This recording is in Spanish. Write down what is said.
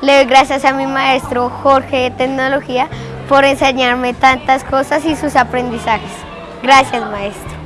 Le doy gracias a mi maestro Jorge de Tecnología por enseñarme tantas cosas y sus aprendizajes. Gracias, maestro.